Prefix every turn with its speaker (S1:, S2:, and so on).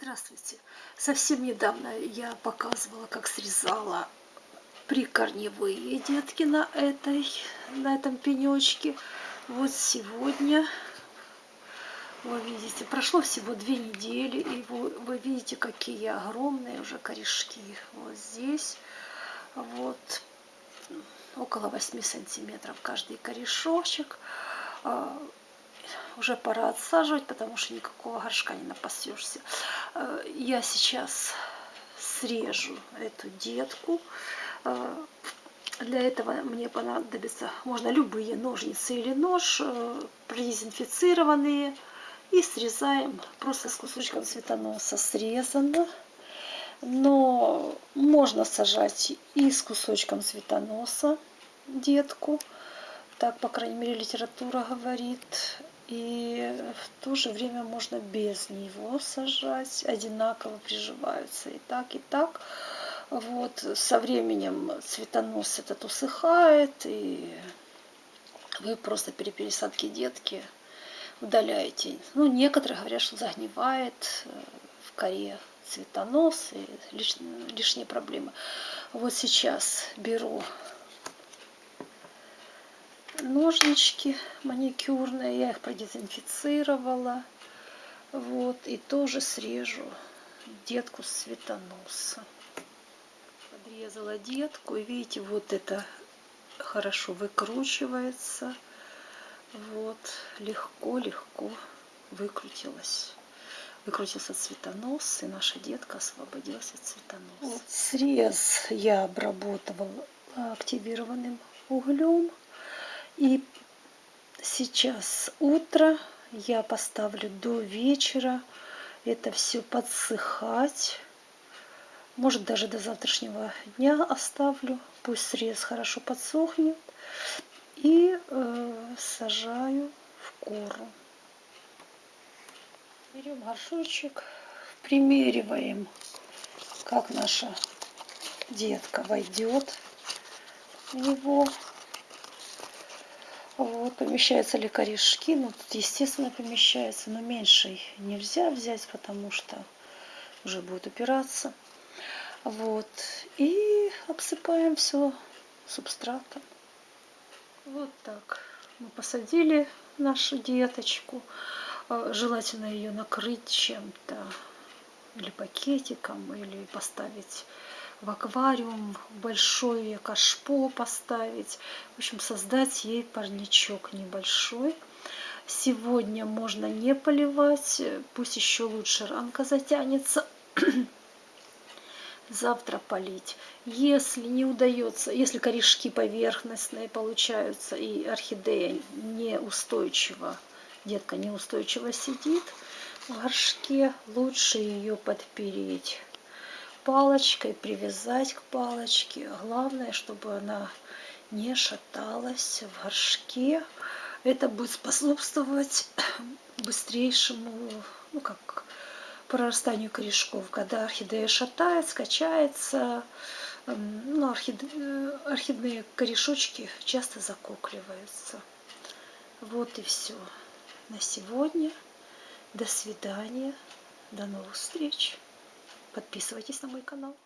S1: Здравствуйте! Совсем недавно я показывала, как срезала прикорневые детки на, этой, на этом пенечке. Вот сегодня, вы видите, прошло всего две недели, и вы, вы видите, какие огромные уже корешки. Вот здесь, вот, около 8 сантиметров каждый корешочек а, уже пора отсаживать, потому что никакого горшка не напасешься. Э, я сейчас срежу эту детку. Э, для этого мне понадобится, можно любые ножницы или нож, э, продезинфицированные. И срезаем просто с кусочком цветоноса. Срезано. Но можно сажать и с кусочком цветоноса детку. Так, по крайней мере, литература говорит. И в то же время можно без него сажать, одинаково приживаются и так, и так. Вот, со временем цветонос этот усыхает, и вы просто при пересадке детки удаляете. Ну, некоторые говорят, что загнивает э, в коре цветонос и лишние, лишние проблемы. Вот сейчас беру ножнички маникюрные, я их продезинфицировала. Вот, и тоже срежу детку с цветоноса. Подрезала детку, и видите, вот это хорошо выкручивается. Вот, легко-легко выкрутилась. Выкрутился цветонос, и наша детка освободилась от цветоноса. Вот, срез я обработала активированным углем. И сейчас утро, я поставлю до вечера это все подсыхать. Может даже до завтрашнего дня оставлю. Пусть срез хорошо подсохнет. И э, сажаю в кору. Берем горшочек, примериваем, как наша детка войдет в него. Вот, помещаются ли корешки? Ну, тут, естественно, помещается, но меньше нельзя взять, потому что уже будет упираться. Вот, и обсыпаем все субстратом. Вот так. Мы посадили нашу деточку. А, желательно ее накрыть чем-то, или пакетиком, или поставить в аквариум, большое кашпо поставить. В общем, создать ей парничок небольшой. Сегодня можно не поливать, пусть еще лучше ранка затянется. Завтра полить. Если не удается, если корешки поверхностные получаются и орхидея неустойчиво, детка неустойчиво сидит в горшке, лучше ее подпереть палочкой, привязать к палочке. Главное, чтобы она не шаталась в горшке. Это будет способствовать быстрейшему, ну как, прорастанию корешков. Когда орхидея шатается, качается, ну, орхиде... орхидные корешочки часто закокливаются. Вот и все на сегодня. До свидания. До новых встреч. Подписывайтесь на мой канал.